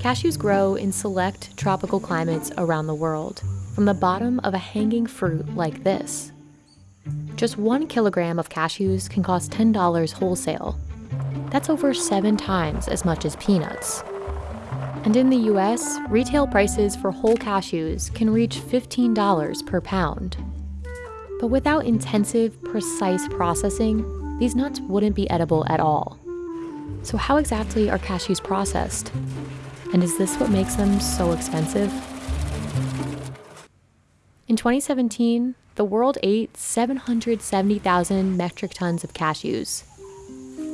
Cashews grow in select tropical climates around the world, from the bottom of a hanging fruit like this. Just one kilogram of cashews can cost $10 wholesale. That's over seven times as much as peanuts. And in the US, retail prices for whole cashews can reach $15 per pound. But without intensive, precise processing, these nuts wouldn't be edible at all. So, how exactly are cashews processed? And is this what makes them so expensive? In 2017, the world ate 770,000 metric tons of cashews.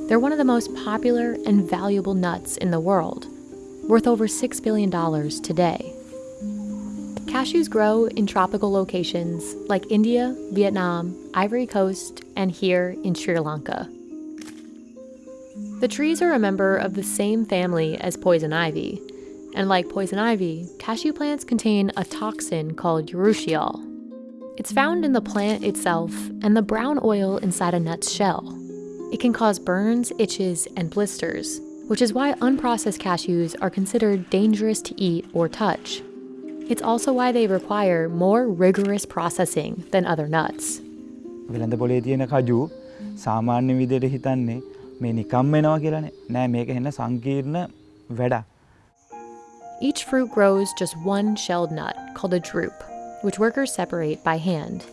They're one of the most popular and valuable nuts in the world, worth over $6 billion today. Cashews grow in tropical locations like India, Vietnam, Ivory Coast, and here in Sri Lanka. The trees are a member of the same family as poison ivy, and like poison ivy, cashew plants contain a toxin called urushiol. It's found in the plant itself and the brown oil inside a nut's shell. It can cause burns, itches, and blisters, which is why unprocessed cashews are considered dangerous to eat or touch. It's also why they require more rigorous processing than other nuts. වෙළඳ පොලේ තියෙන කජු සාමාන්‍ය විදියට හිතන්නේ මේ නිකම් වෙනවා කියලානේ. නෑ මේක හෙන්න සංකීර්ණ වැඩක්. Each fruit grows just one shelled nut, called a drupe, which workers separate by hand.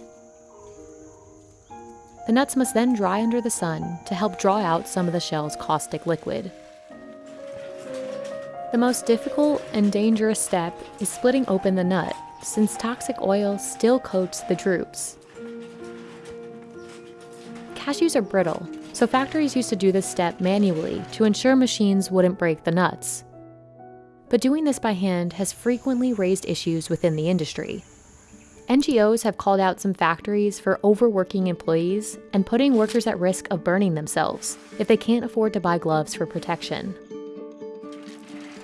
The nuts must then dry under the sun to help draw out some of the shell's caustic liquid. The most difficult and dangerous step is splitting open the nut, since toxic oil still coats the drupes. Cashews are brittle, so factories used to do this step manually to ensure machines wouldn't break the nuts. But doing this by hand has frequently raised issues within the industry. NGOs have called out some factories for overworking employees and putting workers at risk of burning themselves if they can't afford to buy gloves for protection.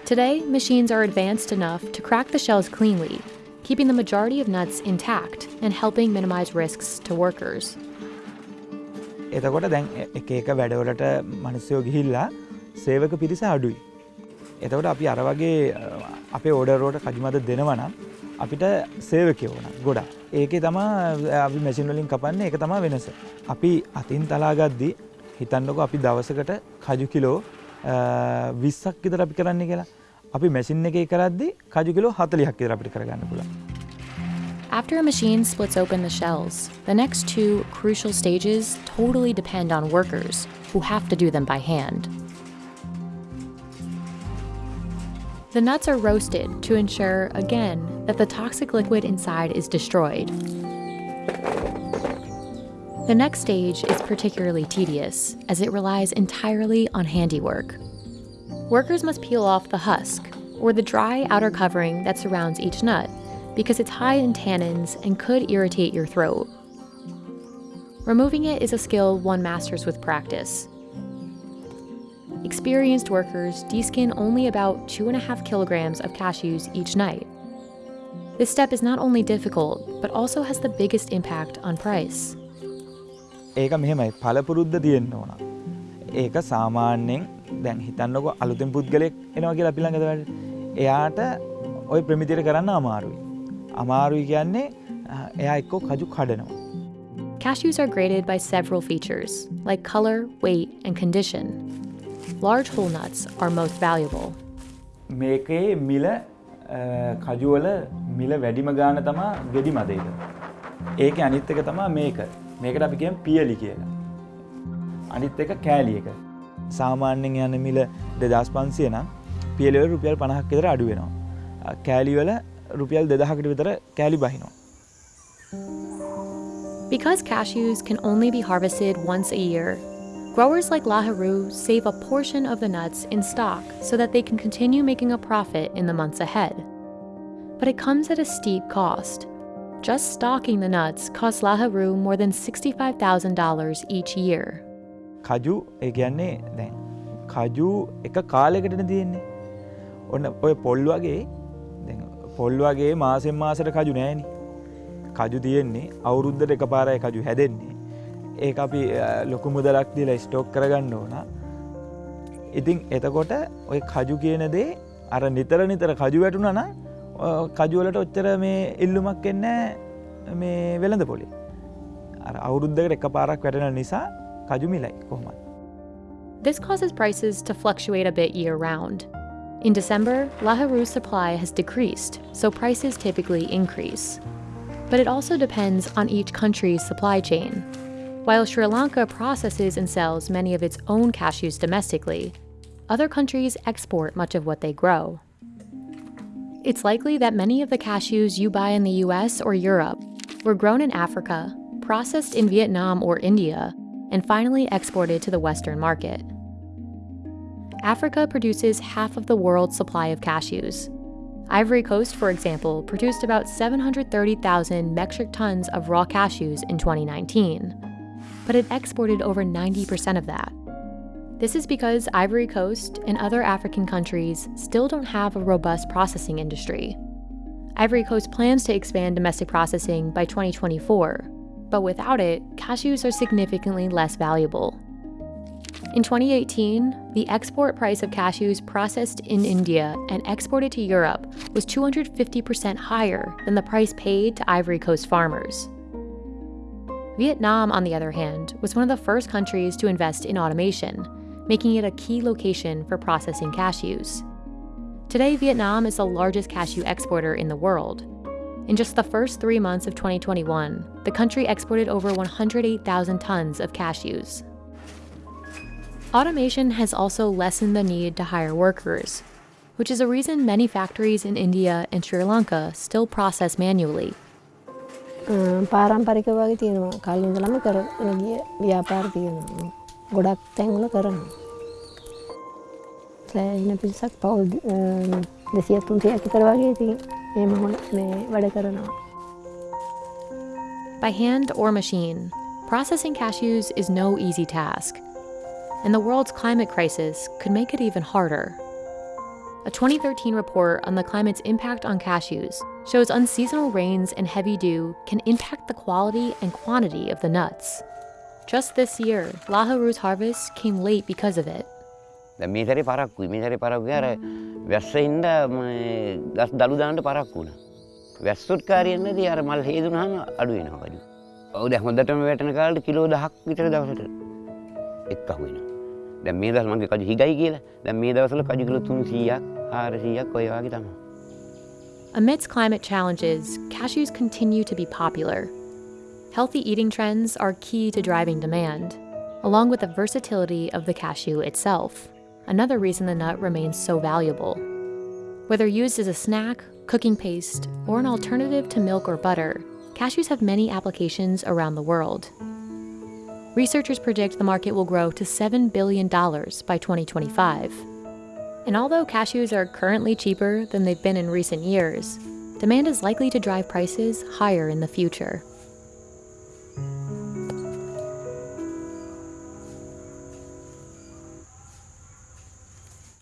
Today, machines are advanced enough to crack the shells cleanly, keeping the majority of nuts intact and helping minimize risks to workers. එතකොට දැන් එක එක වැඩවලට මනසයෝ ගිහිල්ලා සේවක පිරිස අඩුයි. එතකොට අපි අර වගේ අපේ ඕඩරෝට කජුමද දෙනවනම් අපිට සේවකය ඕන ගොඩා ඒකේ තමා අපි මැසින්වලින් කපන්න එක තමා වෙනස. අපි අතින් තලාගද්දි හිතන්නක අපි දවසකට කජු කිලෝ විස්සක් විතර අපි කරන්න කියලා අපි මැසින් එක කරද්දි කජු කිලෝ හතලිහක් විතර අපිට කරගන්න පුළුවන්. After a machine splits open the shells, the next two crucial stages totally depend on workers who have to do them by hand. The nuts are roasted to ensure, again, that the toxic liquid inside is destroyed. The next stage is particularly tedious, as it relies entirely on handiwork. Workers must peel off the husk, or the dry outer covering that surrounds each nut, because it's high in tannins and could irritate your throat. Removing it is a skill one masters with practice, Experienced workers deskin only about two and a half kilograms of cashews each night. This step is not only difficult, but also has the biggest impact on price. ඒක මෙහෙමයි පලපුරුද්ධ තියෙන්න්න ඕන. ඒක සාමාන්‍යයෙන් දැන් හිතන්නක අලුතෙන් පුද්ගලෙක් එනවා කියලා පිළඟද වැඩ. එයාට ඔය ප්‍රමිතිර කරන්න අමාරුයි. අමාරුයි කියන්නේ එයා එක්කෝ කජු කඩනවා. Cashews are graded by several features, like color, weight, and condition. large whole nuts are most valuable. මේකේ මිල කජුවල මිල වැඩිම ගාන තමා ගෙඩි මදේක. ඒක අනිත් එක තමා මේක මේකට අපි කියම් පියලි කියලා. අනිත් එක කෑලි එක. සාමාන්‍යෙන් යන මිල දෙදස් පන්සිය නම් පියලව රුපියල් පණහක් විතර අඩු වෙනවා. කෑලිවල රුපියල් දෙදහකට විතර කෑලි බහිනවා. Because cashews can only be harvested once a year, Growers like Laharu save a portion of the nuts in stock so that they can continue making a profit in the months ahead. But it comes at a steep cost. Just stocking the nuts costs Laharu more than $65,000 each year. කජු ඒ කියන්නේ දැන් කජු එක කාලෙකටන තියෙන්නේ ඔන්න ඔය පොල් වගේ පොල් වගේ මාසෙන් මාසට කජු නෑනි කජු තියෙන්නේ අවුරුද්ධට එක පාරය කජු හැදෙන්නේ ඒ අපි ලොකු මුදලක් දීලා ස්ටෝක් කරගන්න ඕන ඉතින් එතකොට ඔය කජු කියන දේ අර නිතර නිතර කජු වැටුනන කජුවලට ඔච්චර මේ ඉල්ලුමක් එන්න මේ වෙළඳ පොලි අර අවුරුද්ධකට එක පාරක් වැටෙන නිසා කජු මිලයි කොහොමත්. This causes prices to fluctuate a bit year round. In December, Laharu's supply has decreased, so prices typically increase. But it also depends on each country's supply chain. While Sri Lanka processes and sells many of its own cashews domestically, other countries export much of what they grow. It's likely that many of the cashews you buy in the US or Europe were grown in Africa, processed in Vietnam or India, and finally exported to the Western market. Africa produces half of the world's supply of cashews. Ivory Coast, for example, produced about 730,000 metric tons of raw cashews in 2019, but it exported over 90% of that. This is because Ivory Coast and other African countries still don't have a robust processing industry. Ivory Coast plans to expand domestic processing by 2024, but without it, cashews are significantly less valuable. In 2018, the export price of cashews processed in India and exported to Europe was 250% higher than the price paid to Ivory Coast farmers. Vietnam, on the other hand, was one of the first countries to invest in automation, making it a key location for processing cashews. Today, Vietnam is the largest cashew exporter in the world. In just the first three months of 2021, the country exported over 108,000 tons of cashews. Automation has also lessened the need to hire workers, which is a reason many factories in India and Sri Lanka still process manually. පාරම්පරික වගේ තියෙනවා කලින්දලම කරන ගිය ව්‍යාපාර තියෙනවා ගොඩක් තැන්වල කරනවා සෑහෙන පිරිසක් පවුල් දෙසිය තුන්සියක් විතර වගේ ඉතින් එහෙම මේ වැඩ කරනවා By hand or machine, processing cashews is no easy task and the world's climate crisis could make it even harder. A 2013 report on the climate's impact on cashews shows unseasonal rains and heavy dew can impact the quality and quantity of the nuts. Just this year, Laharu's harvest came late because of it. Misery ಪರಾಕ್ಕು දැන් මේ දවස් මගේ කජු හිගයි කියලා. දැන් මේ දවස්වල කජු kilo 300ක් 400ක් ඔය වගේ තමයි. Amidst climate challenges, cashews continue to be popular. Healthy eating trends are key to driving demand, along with the versatility of the cashew itself, another reason the nut remains so valuable. Whether used as a snack, cooking paste, or an alternative to milk or butter, cashews have many applications around the world. Researchers predict the market will grow to $7 billion by 2025. And although cashews are currently cheaper than they've been in recent years, demand is likely to drive prices higher in the future.